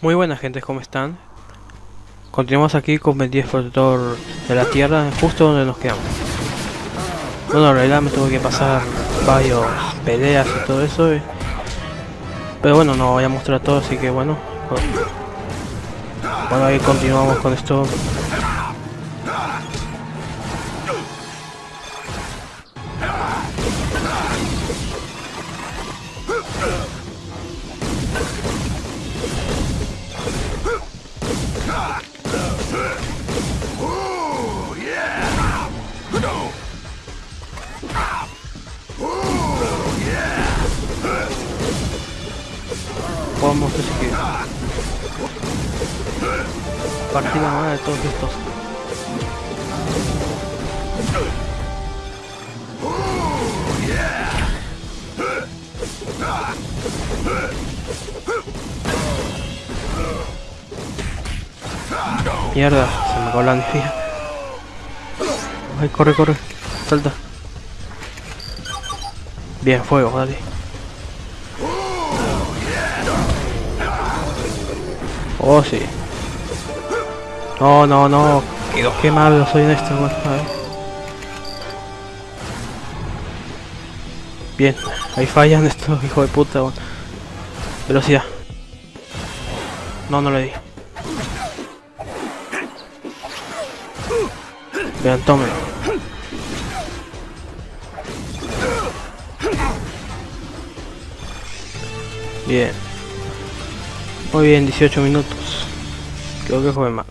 Muy buenas gente, ¿cómo están? Continuamos aquí con Ben 10 Protector de la Tierra, justo donde nos quedamos. Bueno, en realidad me tuve que pasar varios peleas y todo eso. y- Pero bueno, no voy a mostrar todo, así que bueno. Bueno, ahí continuamos con esto. Mierda, se me acabó la energía. Ay, corre, corre. Salta. Bien, fuego, dale. Oh, sí. No, no, no. Qué malo soy en esto, bueno, a ver. Bien, ahí fallan estos hijos de puta, bueno. Velocidad. No, no le di. Vean, tómelo. Bien. Muy bien, 18 minutos. Creo que fue más.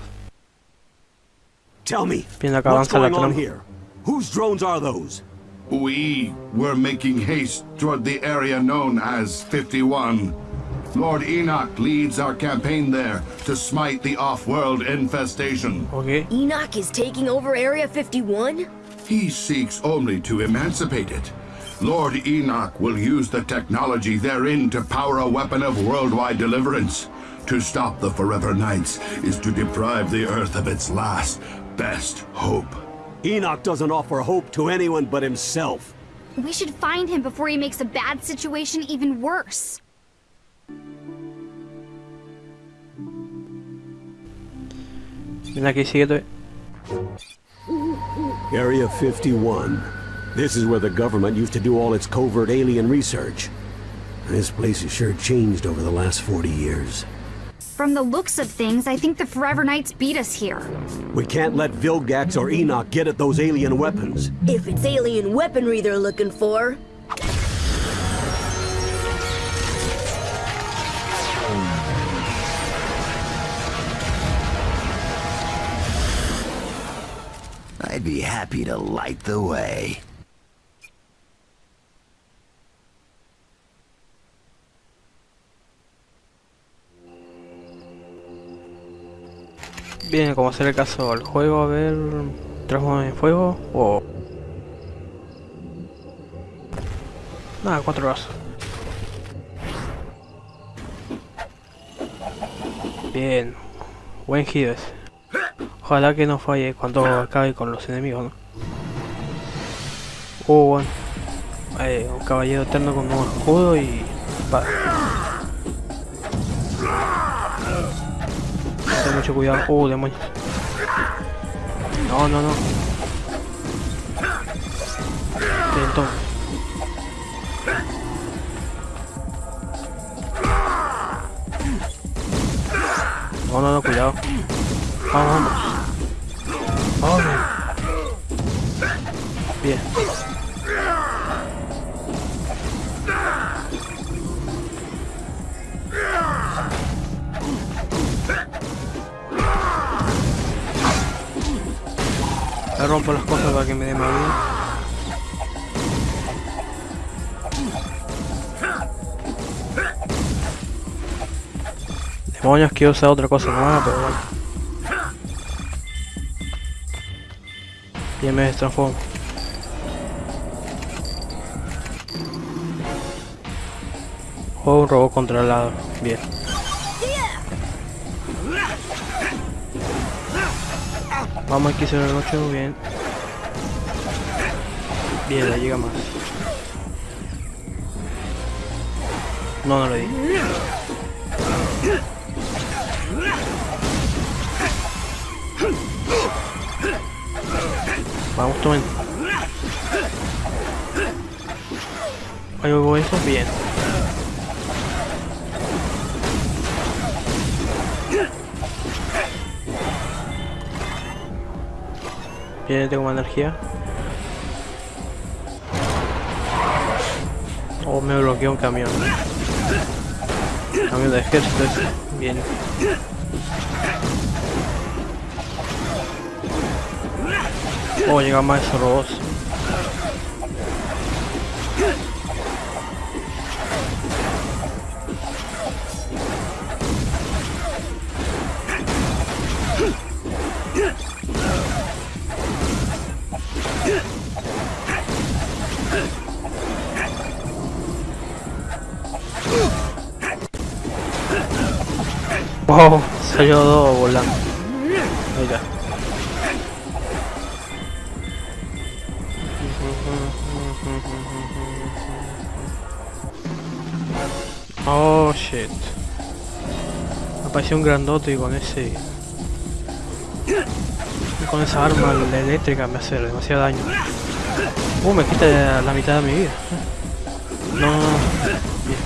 Tell me, Bien, acá avanza la trama. Whose drones are those? We were making haste toward the area known as 51. Lord Enoch leads our campaign there to smite the off-world infestation. Ok. Enoch is taking over Area 51? He seeks only to emancipate it. Lord Enoch will use the technology therein to power a weapon of worldwide deliverance. To stop the Forever Knights is to deprive the Earth of its last, best hope. Enoch doesn't offer hope to anyone but himself. We should find him before he makes a bad situation even worse. Ven aquí, síguete. Area 51. This is where the government used to do all its covert alien research. This place has sure changed over the last 40 years. From the looks of things, I think the Forever Knights beat us here. We can't let Vilgax or Enoch get at those alien weapons. If it's alien weaponry they're looking for. Be happy to light the way. Bien, como hacer el caso al juego, a ver. ¿Transforma en fuego? O. Nada, cuatro horas. Bien. Buen giro ese. Ojalá que no falle cuando acabe con los enemigos, ¿no? Oh, bueno. Eh, un caballero eterno con un escudo y... Va. Ten mucho cuidado. Oh, demonios. No, no, no. Toma. No, no, no, cuidado. Vamos, vamos. Vamos. Bien. Le rompo las cosas para que me dé más vida. Demonios, quiero usar otra cosa nueva, pero bueno. Ya me destransformo. Juego un robot controlado. Bien. Vamos aquí sobre el 8, bien. Bien, le llega más. No, no le di. Vamos, tomen. Hago eso, bien. Bien, tengo más energía. Oh, me bloqueó un camión. Camión de ejército. Bien. Llegan más esos robots. Wow, salió volando. Apareció un grandote y con ese. con esa arma eléctrica me hace demasiado daño. Uh, me quita la mitad de mi vida. No, no, no. Bien.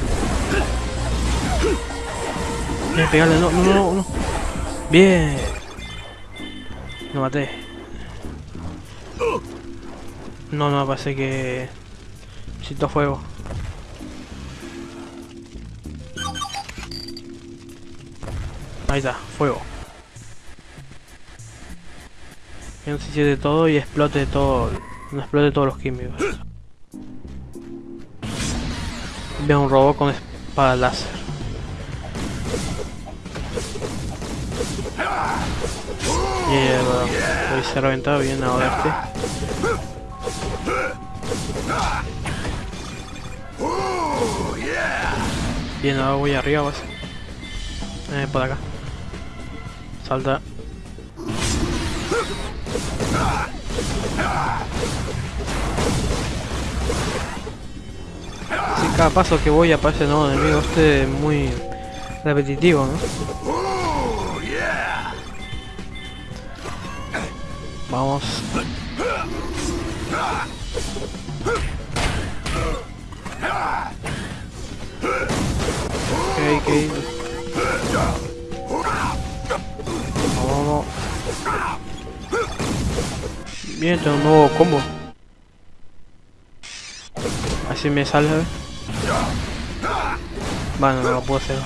Bien, pegarle, no, no, no, no. Bien. Lo maté. No, no, parece que... Necesito fuego. Ahí está, fuego. Que no se siente todo y explote todo. No explote todos los químicos. Veo un robot con espada láser. Bro. Hoy se ha reventado bien ahora este. Bien, ahora voy arriba, vas. Eh, por acá. Salta. Sí, cada paso que voy aparece nuevo enemigo. Este es muy repetitivo, ¿no? Vamos. Bien, tengo un nuevo combo. Así me sale. ¿eh? Bueno, no lo puedo hacer.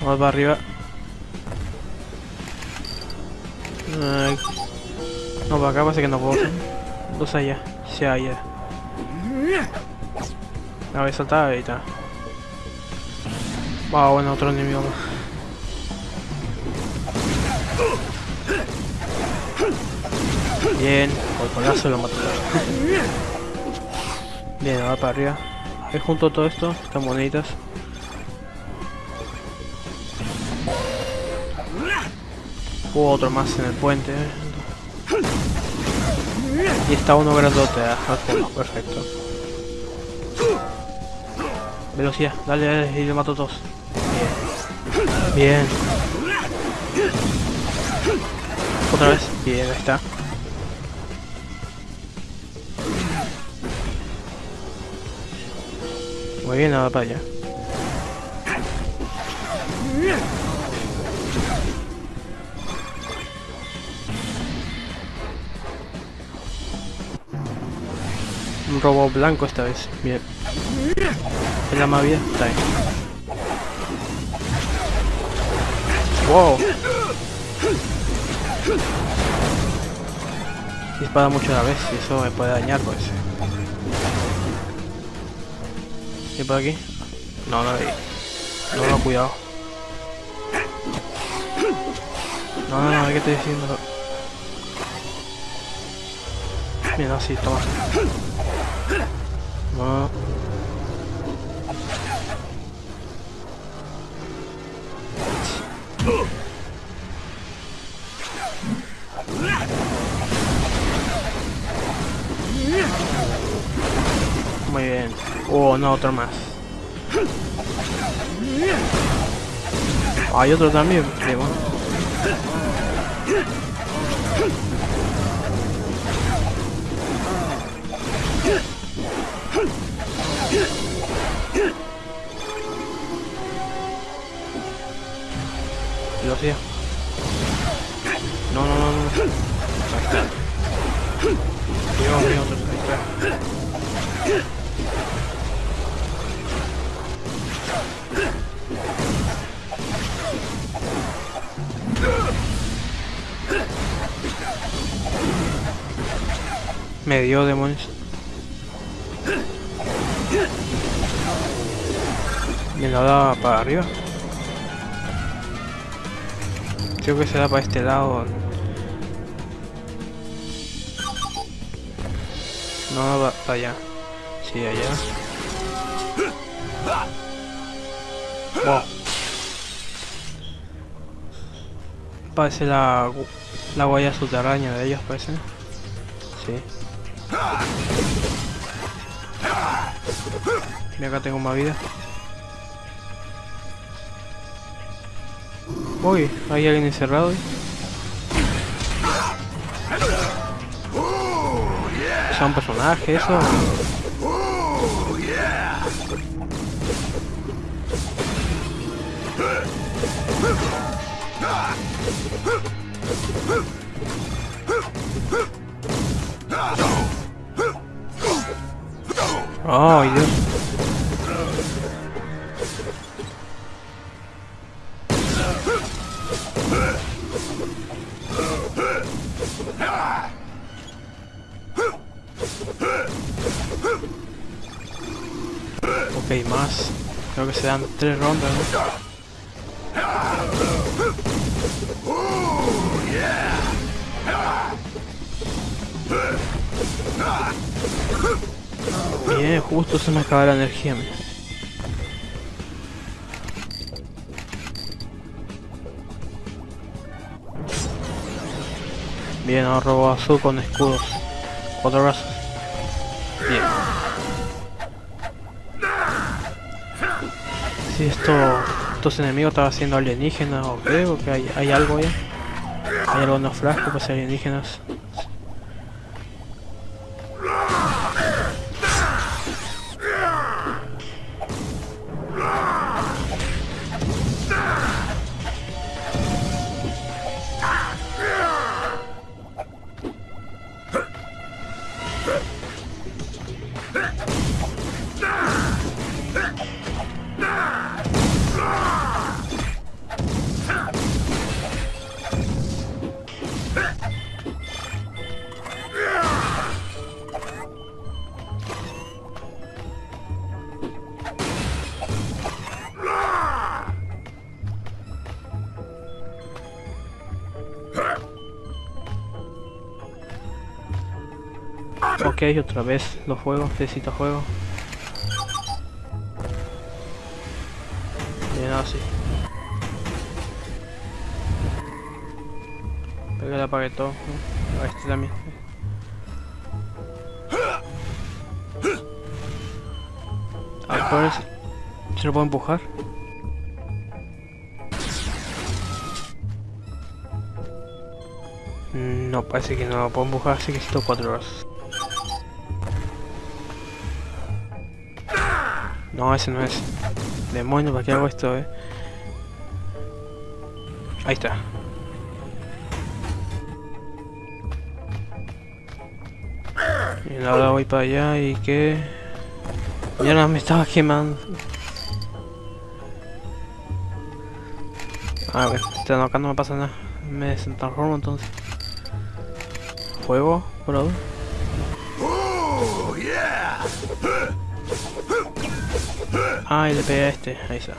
Vamos para arriba. No, para acá parece que no puedo hacer. Dos allá. Sí, allá. A ver, saltar ahí está. Wow, bueno, otro enemigo más. Bien, por colazo lo mató. Bien, ahora para arriba. Ahí junto todo esto, estas moneditas. Hubo otro más en el puente. Y está uno grandote al fondo, perfecto. Velocidad, dale, dale, y le mato a todos. Bien. Otra vez. Bien, ahí está. Muy bien, para allá. Un robo blanco esta vez. Bien. Es la más vida. Está bien. Wow. Dispara mucho a la vez y eso me puede dañar pues. ¿Y por aquí? No, no. No, no, cuidado. No, no, no, ¿qué estoy diciendo? Mira, así, toma. No. Muy bien. Oh, no, otro más. Hay otro también, qué bueno. Lo hacía. No, no, no, no. Dios mío, Me dio demonios. Me lo da para arriba. Creo que se da para este lado. No, va para allá. Sí, allá. Wow. Parece la, la huella subterránea de ellos, parece. Sí. Mira acá tengo más vida. Uy, hay alguien encerrado. ahí. ¿Son personajes eso? Ay, Dios. Ok, más. Creo que se dan tres rondas. Justo se me acaba la energía. mira. Bien, ahora robo azul con escudos. Cuatro brazos. Bien. Si esto, estos enemigos estaban siendo alienígenas o creo que hay, hay algo ahí. Hay algunos frascos para ser alienígenas. Ok, otra vez los juegos, necesito juego. Bien, así. Pero le apagué todo. A este también. A ver, ¿cuál es? ¿Se lo puedo empujar? Mm, No, parece que no lo puedo empujar, así que necesito cuatro horas. No, ese no es. Demonio, ¿para qué hago esto, eh? Ahí está. Y ahora voy para allá y que... No me estaba quemando. A ver, acá no me pasa nada. Me desentransformo entonces. Fuego, bro. Ah, y le pegué a este, ahí está.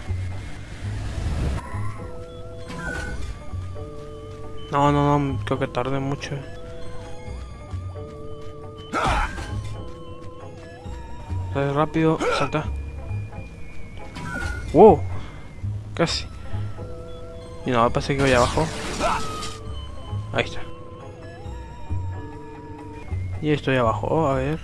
No, no, no, creo que tarde mucho. Sale rápido, salta. ¡Wow! Casi. Y no, parece que voy abajo. Ahí está. Y estoy abajo, a ver.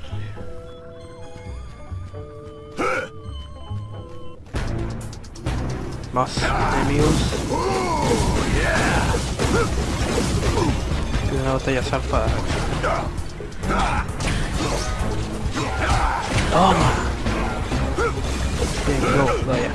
Más enemigos. Una batalla zarpada. Toma. Bien, go, vaya.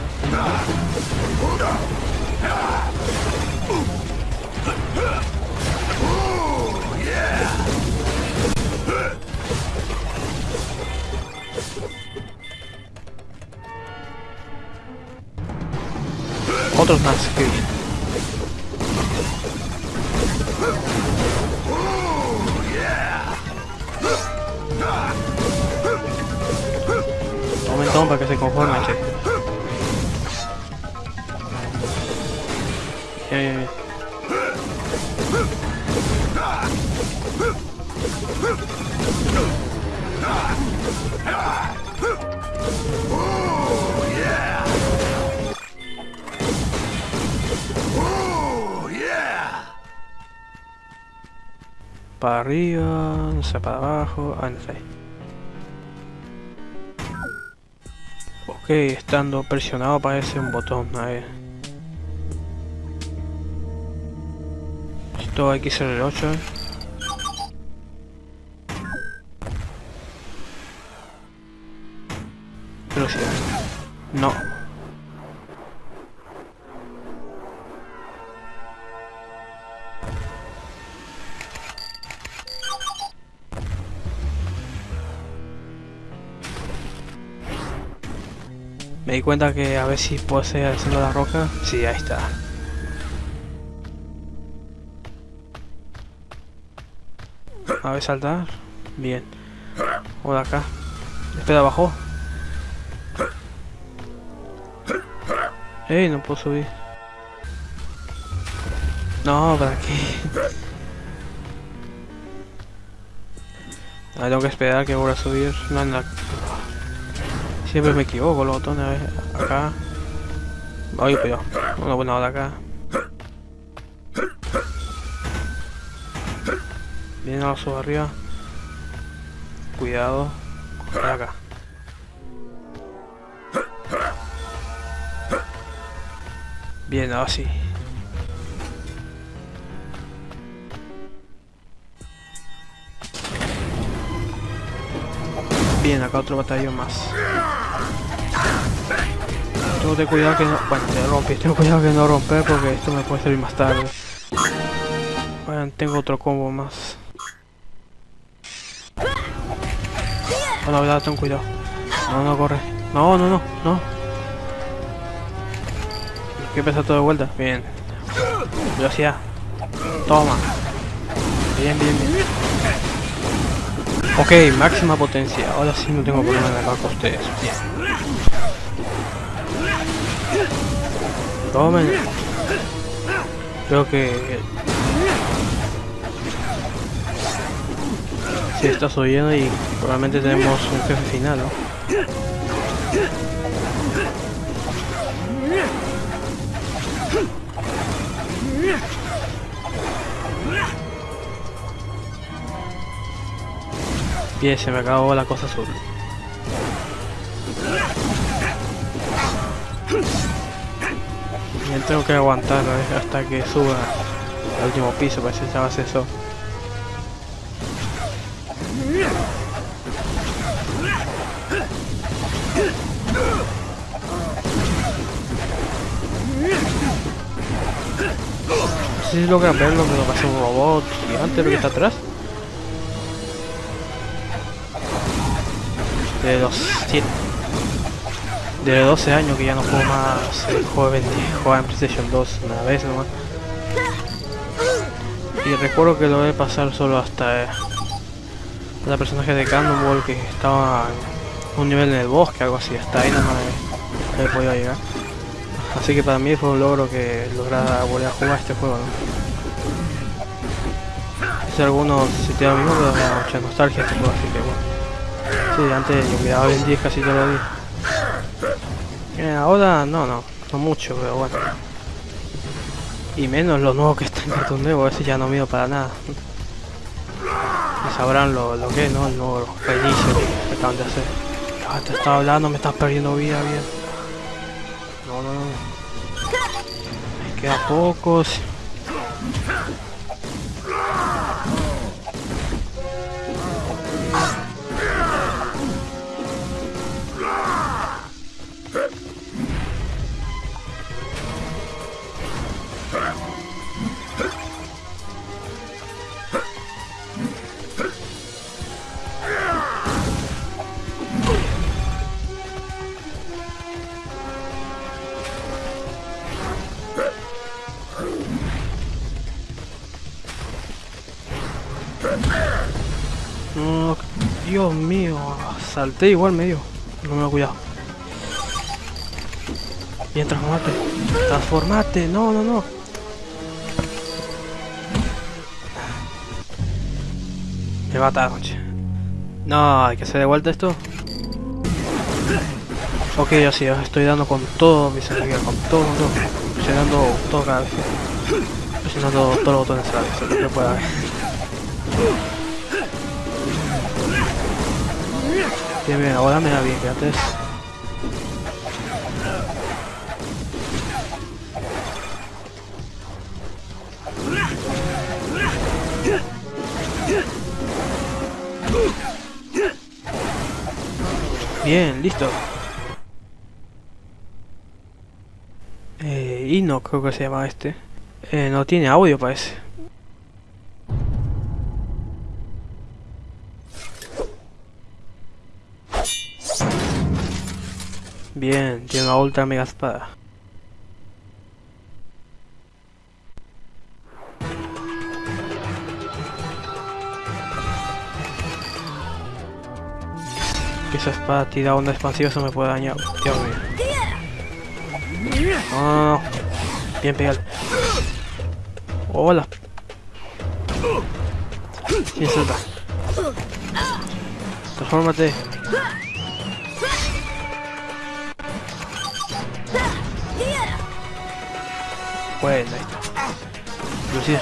Otros más, qué bien. Un momentón para que se conforme, che. Bien, arriba, no sé, para abajo, ah, no sé. Ok, estando presionado aparece un botón, a ver. Esto hay que ser el 8. Velocidad. No. Di cuenta que a ver si puedo seguir haciendo la roca. Sí, ahí está. A ver, saltar. Bien. De acá. Espera, abajo. Ey, no puedo subir. No, ¿para qué? Ahora tengo que esperar que vuelva a subir. No, no. Siempre me equivoco los botones. A ver, acá. Ay, pero. Una buena hora acá. Bien, ahora subo arriba. Cuidado. Acá. Bien, ahora sí. Bien, acá otro batallón más. Tengo tener cuidado que no... Bueno, te rompí. Tengo cuidado que no romper porque esto me puede servir más tarde. Bueno, tengo otro combo más. Oh, no, verdad, ten cuidado. No, no, corre. No, no, no, no. Hay que empezar todo de vuelta. Bien. Velocidad. Toma. Bien, bien, bien. Ok, máxima potencia. Ahora sí no tengo problema en acabar con ustedes. Bien. Creo que... Si estás oyendo y probablemente tenemos un jefe final, ¿no? Bien, se me acabó la cosa azul. Tengo que aguantar hasta que suba al último piso para que se hace eso. No sé si logran verlo, pero pasa un robot gigante lo que está atrás. De los 7 de 12 años que ya no juego más el jugaba en PlayStation 2 una vez nomás. Y recuerdo que lo voy a pasar solo hasta eh, la personaje de Cannonball que estaba un nivel en el bosque, algo así, hasta ahí nomás he, he podido llegar. Así que para mí fue un logro que lograra volver a jugar este juego, ¿no? Si algunos si da mucha nostalgia este juego, así que bueno. Sí, antes yo miraba Ben 10 casi todos los días. Eh, ahora no, no, no mucho, pero bueno. Y menos los nuevos que están en Cartoon Network, ese ya no miro para nada. Sabrán lo, lo que es, ¿no? El nuevo reinicio que acaban de hacer. Te estaba hablando, me estás perdiendo vida, bien. No, no, no. Me queda pocos. Salté igual medio. No me lo cuidado. Bien, transformate. Transformate, no, no, no. Me mata, noche. No, hay que hacer de vuelta esto. Ok, así, estoy dando con todo mi energía, con todo, con todo. Presionando todo cada vez. Presionando todos los botones a la vez, lo que pueda ver. Bien, bien, ahora me da bien, que antes... Bien, listo. Eh, Ino creo que se llama este. Eh, no tiene audio parece. Bien, tiene una ultra mega espada. Esa espada tira onda expansiva eso me puede dañar. Dios mío. No. Bien pegado. Hola. ¿Quién salta? Transformate. Bueno, ahí está. Lucía.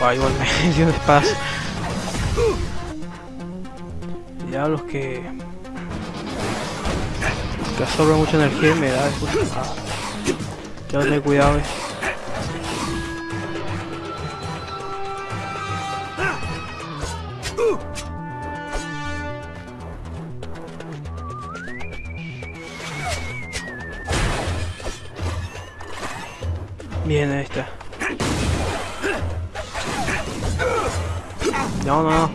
Ah, igual me dio de espadas. Diablos que... Que absorbe mucha energía y me da después. Ah. Que tener cuidado, eh. Bien, ahí está. No, no, no.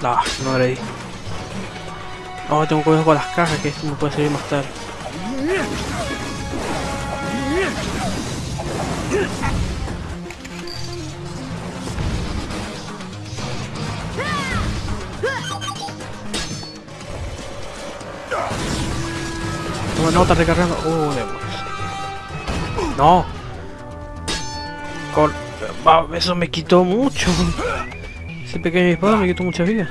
No, no le di. Oh, tengo cuidado con las cajas, que esto me puede servir más tarde. No, está recargando. Oh, demonios. No. Ah, eso me quitó mucho. Ese pequeño disparo me quitó mucha vida.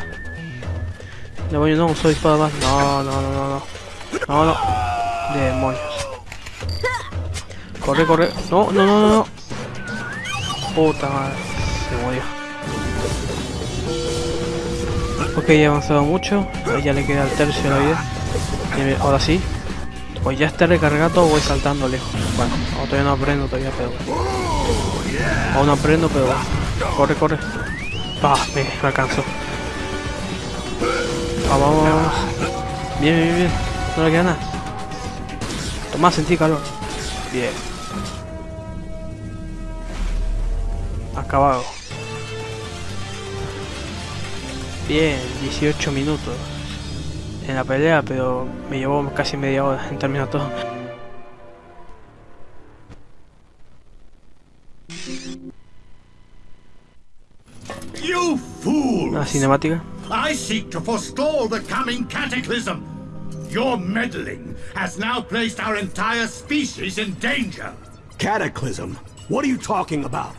Demonios, no uso espada más. No, no, no, no, no. No, no. Demonios. Corre, corre. No, no, no, no. Puta madre. Se murió. Ok, he avanzado mucho. Ahí ya le queda el tercio de la vida. Ahora sí. Pues ya está recargado o voy saltando lejos. Bueno, no, todavía no aprendo todavía, pero... Aún no aprendo, pero... Corre, corre. Ah, me, me alcanzó. Vamos, vamos. Bien, bien, bien. No le queda nada. Toma, sentí calor. Bien. Acabado. Bien, 18 minutos en la pelea, pero me llevó casi media hora en terminar todo. You fool! Una cinemática. I seek to forestall the coming cataclysm. Your meddling has now placed our entire species in danger. Cataclysm? What are you talking about?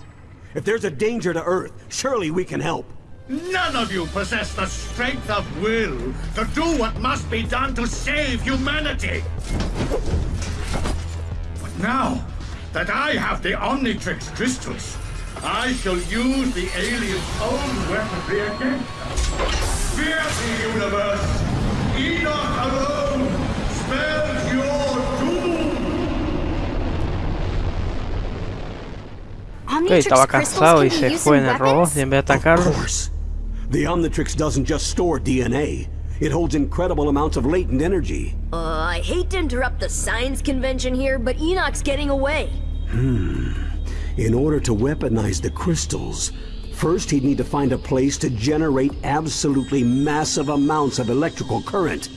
If there's a danger to Earth, surely we can help. None of you possess the strength of will to do what must be done to save humanity. But now that I have the Omnitrix crystals, I shall use the alien's own weaponry against them. Fear the universe! Enoch alone spells your doom! Ok, Omnitrix estaba crystals cansado can be used fue in en el robot weapons? y en Of course. The Omnitrix doesn't just store DNA. It holds incredible amounts of latent energy. Uh, I hate to interrupt the science convention here, but Enoch's getting away. Hmm. In order to weaponize the crystals, first he'd need to find a place to generate absolutely massive amounts of electrical current.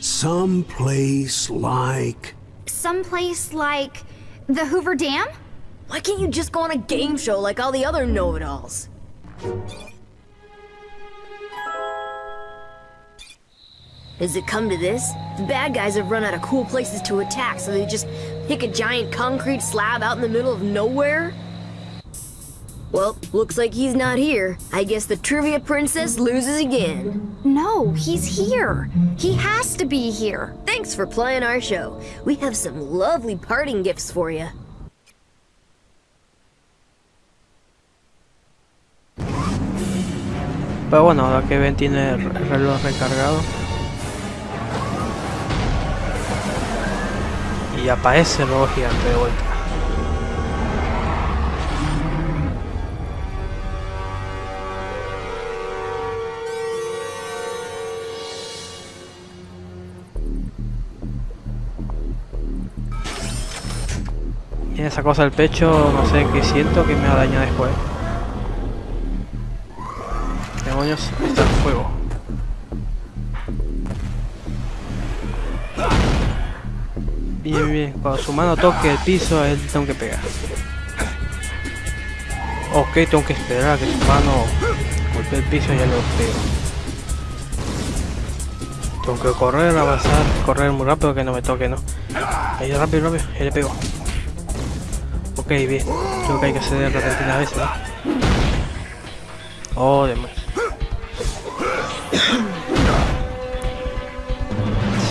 Some place like... Someplace like the Hoover Dam? Why can't you just go on a game show like all the other know-it-alls? Does it come to this? The bad guys have run out of cool places to attack, so they just pick a giant concrete slab out in the middle of nowhere? Well, looks like he's not here. I guess the Trivia Princess loses again. No, he's here. He has to be here. Thanks for playing our show. We have some lovely parting gifts for you. Pero bueno, ahora que Ben tiene el reloj recargado. Y aparece el robot gigante de vuelta. Y esa cosa del pecho, no sé qué siento que me va a dañar después. Demonios, está el fuego. Bien, bien, cuando su mano toque el piso, él tengo que pegar. Ok, tengo que esperar a que su mano golpee el piso y ya lo pego. Tengo que correr, avanzar, correr muy rápido que no me toque, ¿no? Ahí rápido, rápido, ya le pego. Ok, bien. Creo que hay que hacer repentina a veces, ¿no? Oh, demonios.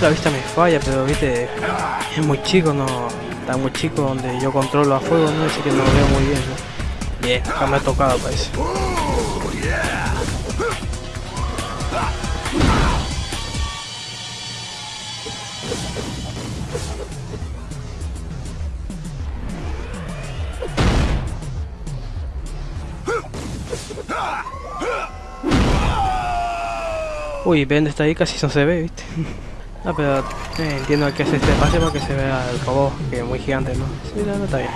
La vista me falla, pero viste, es muy chico, no está muy chico donde yo controlo a fuego, no así que no lo veo muy bien. Bien, acá me ha tocado parece. Uy, Ben está ahí, casi no se ve, viste. No, pero eh, entiendo que es este espacio para que se vea el robot, que es muy gigante, ¿no? Sí, no, no está bien.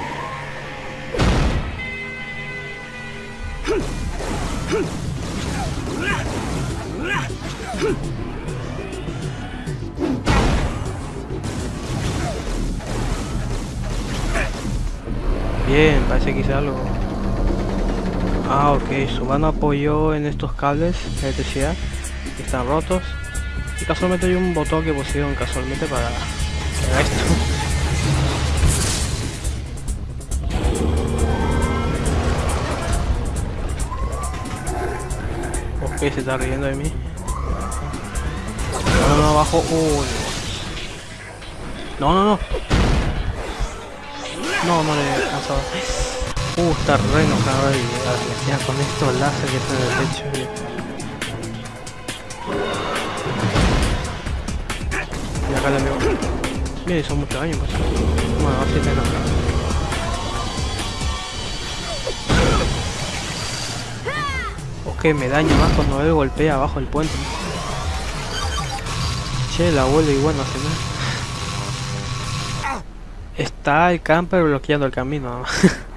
Bien, parece que hice algo. Ah, ok, su mano apoyó en estos cables de electricidad que están rotos. Y casualmente hay un botón que pusieron casualmente para haga esto. Ok, se está riendo de mí. No, no, no, abajo. Uy. No, no, no. No, no le he alcanzado. Uh, está re enojado y con estos láser que están en el techo. Acá. Mire, son muchos años, pues. Bueno, así te enoja. Ok, me daña más cuando él golpea abajo el puente. Che, la abuela igual no hace nada. Está el camper bloqueando el camino.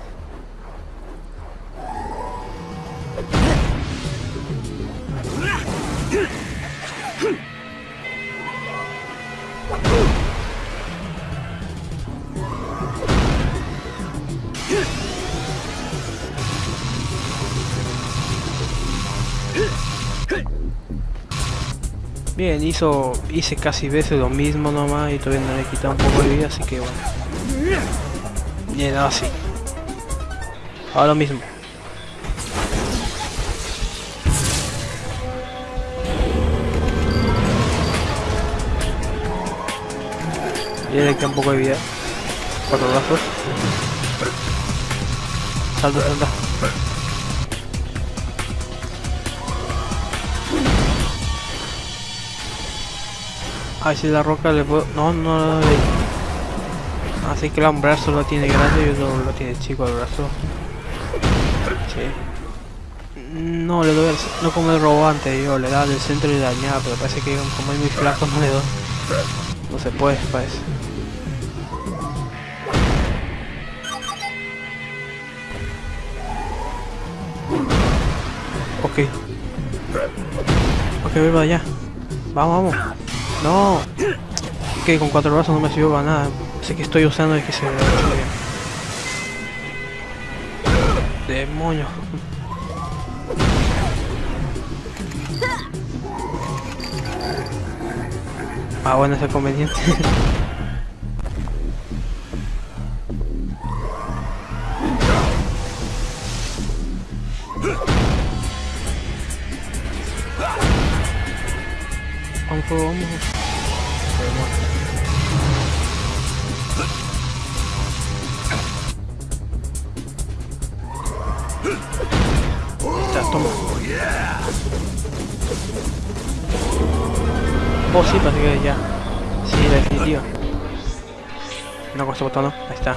hice casi veces lo mismo nomás y todavía no le he quitado un poco de vida, así que bueno. Bien, ahora sí. Ahora mismo. Y le queda un poco de vida. Cuatro brazos. Salta, salta. Ay, si la roca le puedo... No, no, no, no. Así que un brazo lo tiene grande y otro lo tiene chico el brazo. Sí. No, le doy al... No como el robó antes, yo le daba del centro y dañaba, pero parece que como es muy flaco no le doy. No se puede, parece. Ok. Ok, voy allá. Vamos, vamos. No. Que con cuatro brazos no me sirvió para nada. Sé que estoy usando es que se. Demonios. Ah, bueno, es conveniente. vamos, vamos. Oh, sí, parece que ya. Sí, la definitiva. No con este botón, Ahí está.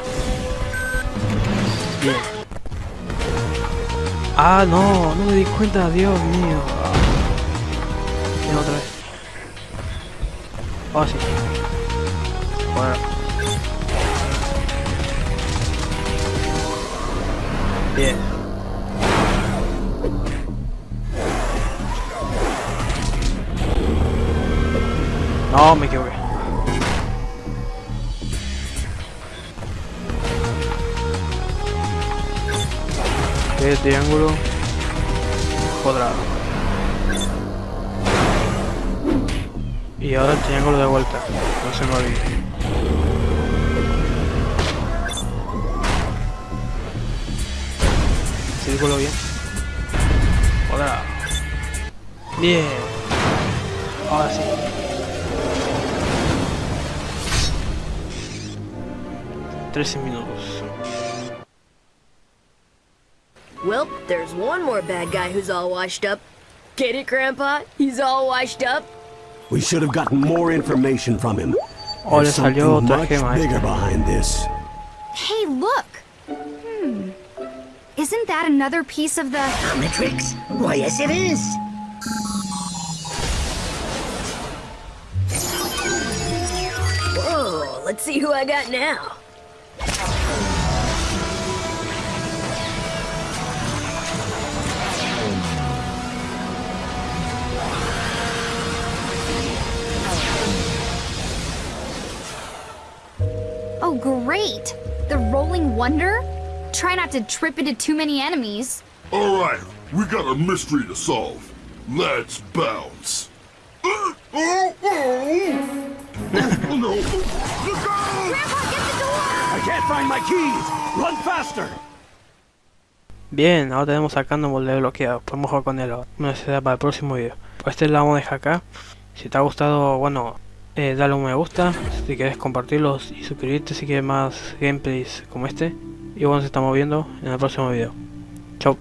Bien. Ah, no, no me di cuenta, Dios mío. Bien, otra vez. Oh, sí. Bueno. Bien. No, me equivoqué. Ok, triángulo. Cuadrado. Y ahora el triángulo de vuelta. No se me olvide. Círculo bien. Cuadrado. Bien. Ahora sí. 13 minutos. Well, there's one more bad guy who's all washed up. Get it, Grandpa? He's all washed up? We should have gotten more information from him. Oh, There's something much bigger behind this. Hey, look! Hmm. Isn't that another piece of the... Matrix? Why, yes it is! Whoa, let's see who I got now. Great! The Rolling Wonder? Try not to trip into too many enemies. Alright, we got a mystery to solve. Let's bounce. oh, oh, oh. oh no! Look out! Grandpa, get the door! I can't find my keys! Run faster! Bien, ahora tenemos sacando molde bloqueado. Podemos jugar con él ahora. Bueno, será para el próximo video. Pues este la vamos a dejar acá. Si te ha gustado, bueno, eh, dale un me gusta si quieres compartirlos y suscribirte si quieres más gameplays como este. Y bueno, nos estamos viendo en el próximo video. Chao.